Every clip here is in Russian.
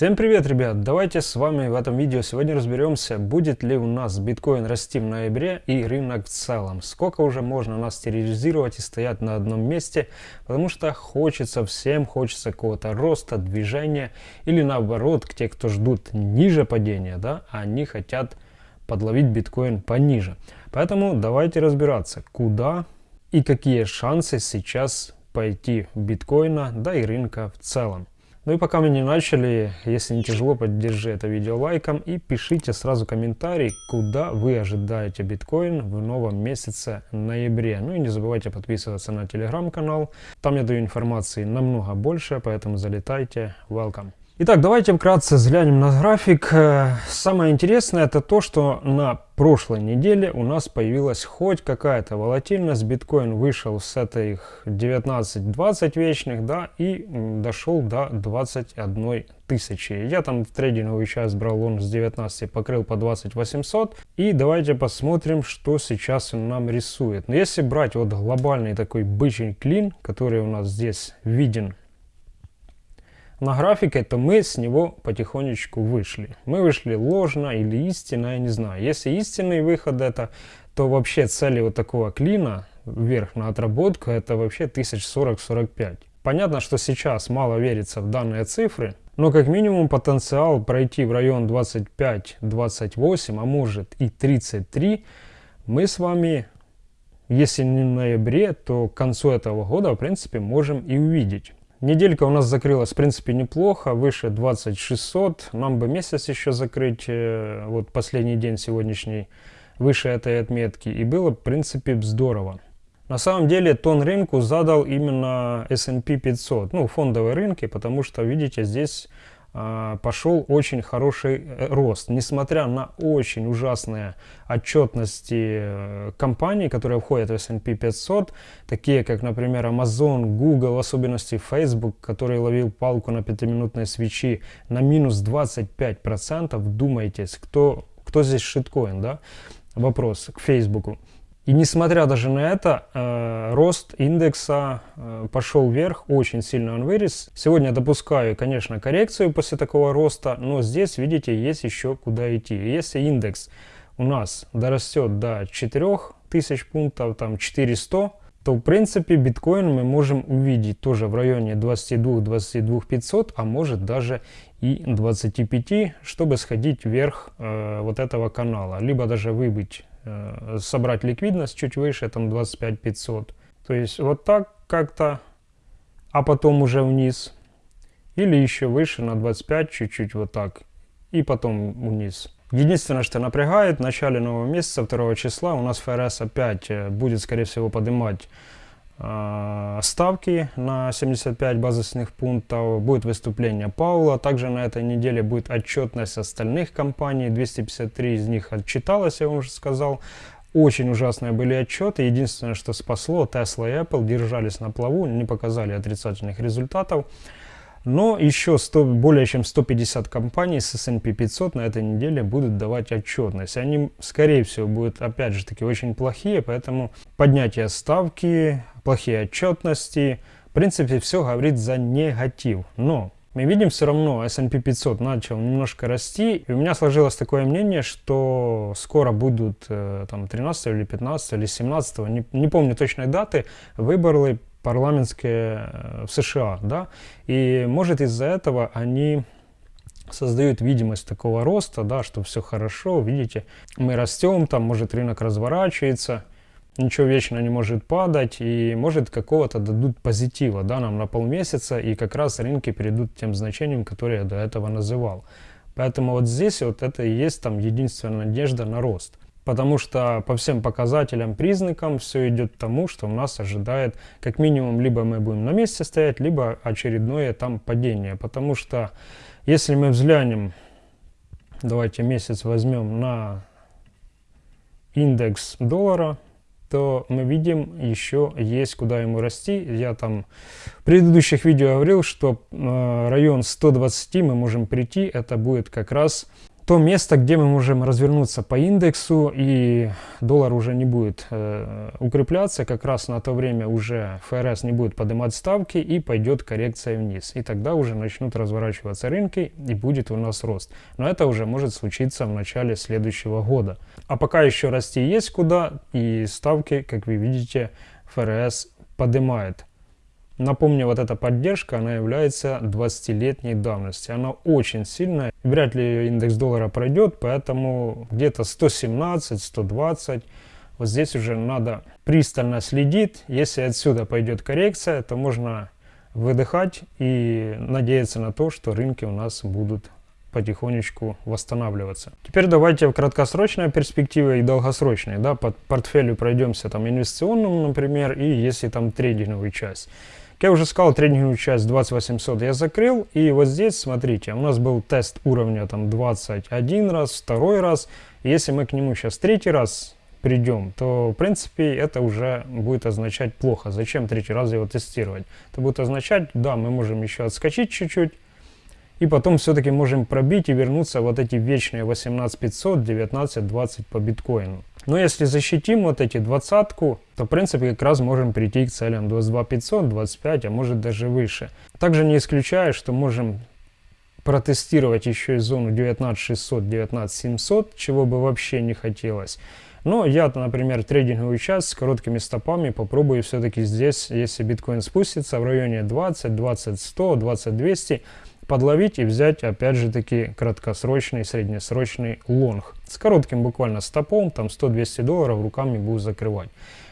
Всем привет, ребят! Давайте с вами в этом видео сегодня разберемся, будет ли у нас биткоин расти в ноябре и рынок в целом. Сколько уже можно нас терроризировать и стоять на одном месте, потому что хочется всем, хочется какого-то роста, движения, или наоборот, те, кто ждут ниже падения, да, они хотят подловить биткоин пониже. Поэтому давайте разбираться, куда и какие шансы сейчас пойти биткоина, да и рынка в целом. Ну и пока мы не начали, если не тяжело, поддержи это видео лайком и пишите сразу комментарий, куда вы ожидаете биткоин в новом месяце ноябре. Ну и не забывайте подписываться на телеграм-канал, там я даю информации намного больше, поэтому залетайте, welcome. Итак, давайте вкратце взглянем на график. Э, самое интересное это то, что на прошлой неделе у нас появилась хоть какая-то волатильность. Биткоин вышел с этих 19-20 вечных, да, и дошел до 21 тысячи. Я там в трейдинговый час брал он с 19, покрыл по 20 800. И давайте посмотрим, что сейчас он нам рисует. Но если брать вот глобальный такой бычий клин, который у нас здесь виден на графике, то мы с него потихонечку вышли. Мы вышли ложно или истинно, я не знаю. Если истинный выход это, то вообще цели вот такого клина вверх на отработку это вообще 1040-45. Понятно, что сейчас мало верится в данные цифры, но как минимум потенциал пройти в район 25-28, а может и 33, мы с вами, если не в ноябре, то к концу этого года, в принципе, можем и увидеть. Неделька у нас закрылась, в принципе, неплохо, выше 2600. Нам бы месяц еще закрыть, э, вот последний день сегодняшний, выше этой отметки. И было, в принципе, здорово. На самом деле, тон рынку задал именно S&P 500, ну, фондовые рынки, потому что, видите, здесь пошел очень хороший э, рост. Несмотря на очень ужасные отчетности э, компаний, которые входят в S&P 500, такие как, например, Amazon, Google, в особенности Facebook, который ловил палку на пятиминутной свечи на минус 25%, думайтесь, кто, кто здесь шиткоин, да? Вопрос к Facebook. И несмотря даже на это, э, рост индекса э, пошел вверх, очень сильно он вырос. Сегодня допускаю, конечно, коррекцию после такого роста, но здесь, видите, есть еще куда идти. Если индекс у нас дорастет до 4000 пунктов, там 400, то в принципе биткоин мы можем увидеть тоже в районе 22-22 500, а может даже и 25, чтобы сходить вверх э, вот этого канала, либо даже выбыть Э, собрать ликвидность чуть выше, там 25 500. То есть вот так как-то, а потом уже вниз. Или еще выше на 25, чуть-чуть вот так. И потом вниз. Единственное, что напрягает, в начале нового месяца, 2 числа, у нас ФРС опять э, будет, скорее всего, поднимать ставки на 75 базисных пунктов, будет выступление Паула, также на этой неделе будет отчетность остальных компаний, 253 из них отчиталось, я вам уже сказал, очень ужасные были отчеты, единственное, что спасло, Tesla и Apple держались на плаву, не показали отрицательных результатов, но еще 100, более чем 150 компаний с S&P 500 на этой неделе будут давать отчетность. Они, скорее всего, будут, опять же таки, очень плохие, поэтому поднятие ставки, плохие отчетности, в принципе, все говорит за негатив. Но мы видим все равно, S&P 500 начал немножко расти, и у меня сложилось такое мнение, что скоро будут э, там 13 или 15 или 17, не, не помню точной даты, выборы парламентские э, в США, да, и может из-за этого они создают видимость такого роста, да, что все хорошо, видите, мы растем, там может рынок разворачивается, ничего вечно не может падать, и может какого-то дадут позитива, да, нам на полмесяца, и как раз рынки перейдут тем значениям, которые я до этого называл. Поэтому вот здесь вот это и есть там единственная надежда на рост потому что по всем показателям, признакам все идет к тому, что у нас ожидает как минимум либо мы будем на месте стоять, либо очередное там падение, потому что если мы взглянем, давайте месяц возьмем на индекс доллара, то мы видим еще есть куда ему расти. Я там в предыдущих видео говорил, что э, район 120 мы можем прийти, это будет как раз то место, где мы можем развернуться по индексу, и доллар уже не будет э, укрепляться, как раз на то время уже ФРС не будет поднимать ставки, и пойдет коррекция вниз. И тогда уже начнут разворачиваться рынки, и будет у нас рост. Но это уже может случиться в начале следующего года. А пока еще расти есть куда, и ставки, как вы видите, ФРС поднимает. Напомню, вот эта поддержка, она является 20-летней давности. Она очень сильная. Вряд ли индекс доллара пройдет, поэтому где-то 117, 120. Вот здесь уже надо пристально следить. Если отсюда пойдет коррекция, то можно выдыхать и надеяться на то, что рынки у нас будут потихонечку восстанавливаться. Теперь давайте в краткосрочной перспективе и долгосрочной, да, под портфелю пройдемся там инвестиционным, например, и если там трейдинговую часть. Как я уже сказал, тренинговую часть 2800 я закрыл. И вот здесь, смотрите, у нас был тест уровня там 21 раз, второй раз. Если мы к нему сейчас третий раз придем, то в принципе это уже будет означать плохо. Зачем третий раз его тестировать? Это будет означать, да, мы можем еще отскочить чуть-чуть, и потом все-таки можем пробить и вернуться вот эти вечные 18500, 19, 20 по биткоину. Но если защитим вот эти двадцатку, то в принципе как раз можем прийти к целям 22 500, 25, а может даже выше. Также не исключаю, что можем протестировать еще и зону 19600, 19700, чего бы вообще не хотелось. Но я, например, трейдинговую часть с короткими стопами попробую все-таки здесь, если биткоин спустится в районе 20, 20, 100, 20, 200, подловить и взять опять же таки краткосрочный, среднесрочный лонг. С коротким буквально стопом, там 100-200 долларов руками буду закрывать.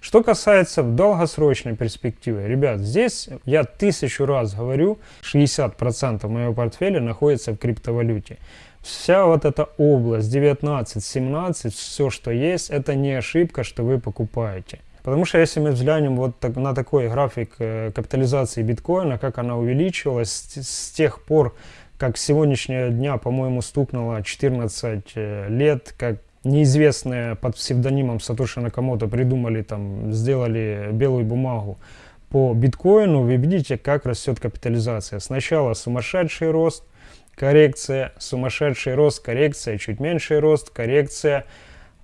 Что касается долгосрочной перспективе, ребят, здесь я тысячу раз говорю, 60% моего портфеля находится в криптовалюте. Вся вот эта область 19-17, все что есть, это не ошибка, что вы покупаете. Потому что если мы взглянем вот так, на такой график э, капитализации биткоина, как она увеличилась с, с тех пор, как сегодняшнего дня, по-моему, стукнуло 14 э, лет, как неизвестные под псевдонимом Сатоши Накамото придумали, там, сделали белую бумагу по биткоину, вы видите, как растет капитализация. Сначала сумасшедший рост, коррекция, сумасшедший рост, коррекция, чуть меньший рост, коррекция,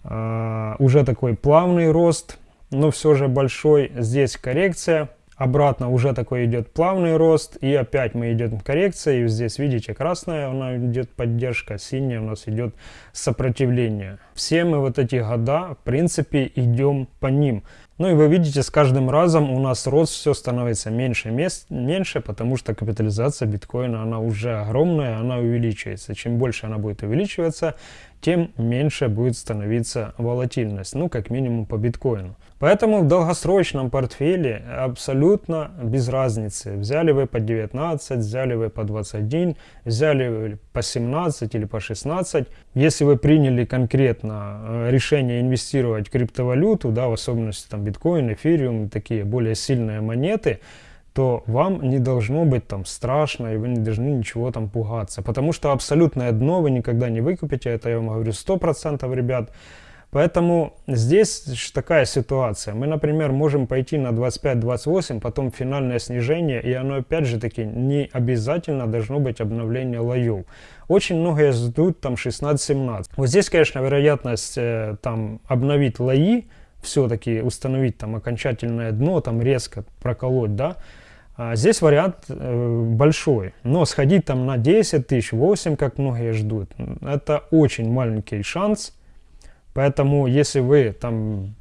э, уже такой плавный рост – но все же большой. Здесь коррекция. Обратно уже такой идет плавный рост. И опять мы идем коррекция. И здесь, видите, красная у нас идет поддержка, синяя у нас идет сопротивление. Все мы вот эти года, в принципе, идем по ним. Ну и вы видите, с каждым разом у нас рост все становится меньше и меньше, потому что капитализация биткоина, она уже огромная, она увеличивается. Чем больше она будет увеличиваться, тем меньше будет становиться волатильность, ну как минимум по биткоину. Поэтому в долгосрочном портфеле абсолютно без разницы. Взяли вы по 19, взяли вы по 21, взяли вы по 17 или по 16. Если вы приняли конкретно э, решение инвестировать в криптовалюту, да, в особенности там биткоин, эфириум, такие более сильные монеты, то вам не должно быть там страшно, и вы не должны ничего там пугаться. Потому что абсолютное дно вы никогда не выкупите, это я вам говорю 100%, ребят. Поэтому здесь такая ситуация. Мы, например, можем пойти на 25-28, потом финальное снижение, и оно опять же таки не обязательно должно быть обновление лоев. Очень многие ждут там 16-17. Вот здесь, конечно, вероятность э, там обновить лои, все-таки установить там окончательное дно, там резко проколоть, да, а здесь вариант э, большой, но сходить там на 10 тысяч, 8, как многие ждут, это очень маленький шанс, Поэтому, если вы там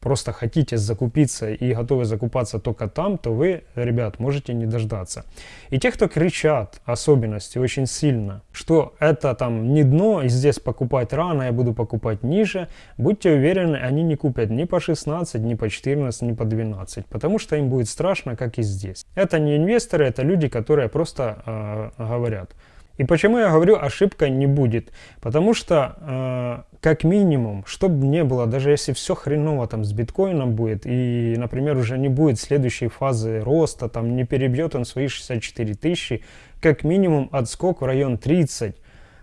просто хотите закупиться и готовы закупаться только там, то вы, ребят, можете не дождаться. И те, кто кричат, особенности очень сильно, что это там не дно, и здесь покупать рано, я буду покупать ниже, будьте уверены, они не купят ни по 16, ни по 14, ни по 12, потому что им будет страшно, как и здесь. Это не инвесторы, это люди, которые просто э, говорят. И почему я говорю, ошибка не будет? Потому что, э, как минимум, чтобы не было, даже если все хреново там с биткоином будет, и, например, уже не будет следующей фазы роста, там не перебьет он свои 64 тысячи, как минимум отскок в район 30,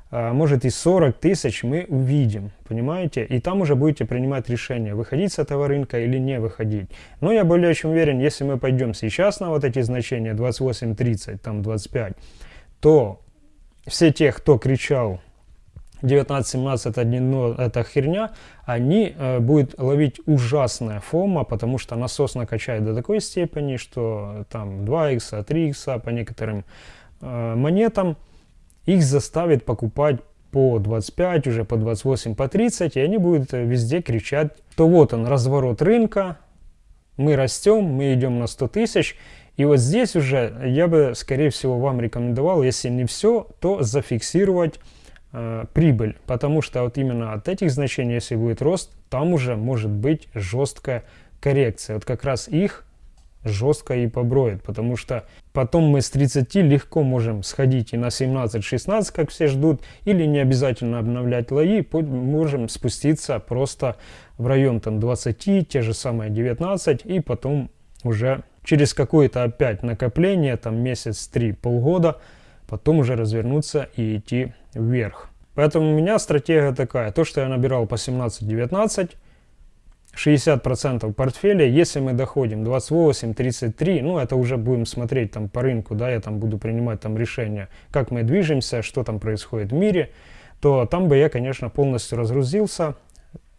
э, может и 40 тысяч мы увидим, понимаете? И там уже будете принимать решение, выходить с этого рынка или не выходить. Но я более чем уверен, если мы пойдем сейчас на вот эти значения 28-30, там 25, то все те, кто кричал 19-17 это, дно, это херня, они э, будут ловить ужасная фома, потому что насос накачает до такой степени, что там 2х, 3х по некоторым э, монетам. Их заставит покупать по 25, уже по 28, по 30, и они будут везде кричать, что вот он, разворот рынка, мы растем, мы идем на 100 тысяч, и вот здесь уже я бы, скорее всего, вам рекомендовал, если не все, то зафиксировать э, прибыль, потому что вот именно от этих значений, если будет рост, там уже может быть жесткая коррекция. Вот как раз их жестко и поброет, потому что потом мы с 30 легко можем сходить и на 17-16, как все ждут, или не обязательно обновлять лои, можем спуститься просто в район там 20, те же самые 19, и потом уже через какое-то опять накопление, там месяц, три, полгода, потом уже развернуться и идти вверх. Поэтому у меня стратегия такая, то, что я набирал по 17-19, 60% портфеля, если мы доходим 28-33, ну это уже будем смотреть там по рынку, да, я там буду принимать там решения, как мы движемся, что там происходит в мире, то там бы я, конечно, полностью разгрузился,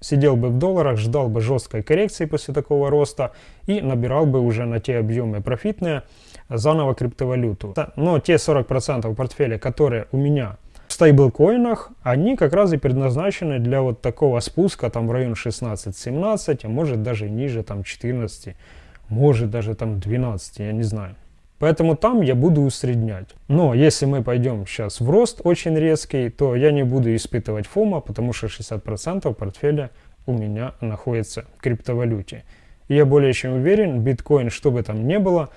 сидел бы в долларах, ждал бы жесткой коррекции после такого роста и набирал бы уже на те объемы профитные заново криптовалюту. Но те 40% портфеля, которые у меня стейблкоинах, они как раз и предназначены для вот такого спуска там в район 16-17, а может даже ниже там 14, может даже там 12, я не знаю. Поэтому там я буду усреднять. Но если мы пойдем сейчас в рост очень резкий, то я не буду испытывать фома, потому что 60% портфеля у меня находится в криптовалюте. И я более чем уверен, биткоин, что бы там ни было,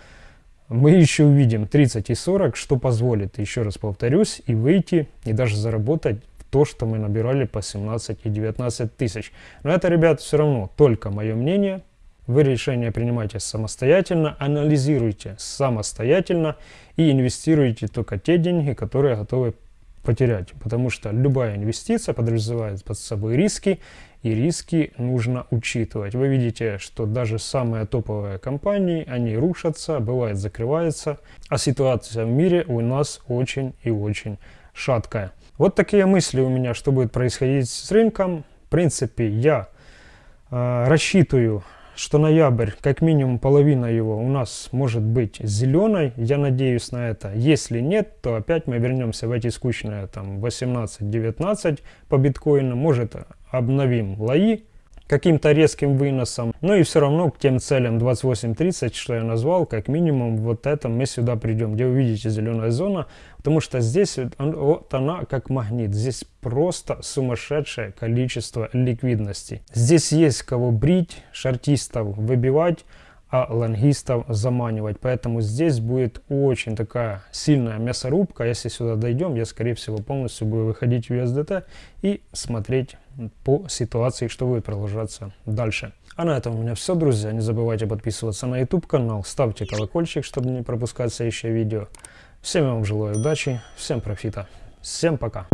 мы еще увидим 30 и 40, что позволит, еще раз повторюсь, и выйти, и даже заработать то, что мы набирали по 17 и 19 тысяч. Но это, ребят, все равно только мое мнение. Вы решение принимайте самостоятельно, анализируйте самостоятельно и инвестируйте только те деньги, которые готовы потерять. Потому что любая инвестиция подразумевает под собой риски, и риски нужно учитывать. Вы видите, что даже самые топовые компании, они рушатся, бывает закрываются, а ситуация в мире у нас очень и очень шаткая. Вот такие мысли у меня, что будет происходить с рынком. В принципе, я э, рассчитываю что ноябрь, как минимум половина его у нас может быть зеленой. Я надеюсь на это. Если нет, то опять мы вернемся в эти скучные там 18-19 по биткоину. Может обновим лои каким-то резким выносом. Ну и все равно к тем целям 28-30, что я назвал, как минимум вот это мы сюда придем, где вы видите зеленая зона, потому что здесь вот она как магнит, здесь просто сумасшедшее количество ликвидности. Здесь есть кого брить, шартистов выбивать, а лонгистов заманивать. Поэтому здесь будет очень такая сильная мясорубка. Если сюда дойдем, я скорее всего полностью буду выходить в USDT и смотреть по ситуации, что будет продолжаться дальше. А на этом у меня все, друзья. Не забывайте подписываться на YouTube канал, ставьте колокольчик, чтобы не пропускать следующее видео. Всем вам желаю удачи, всем профита, всем пока.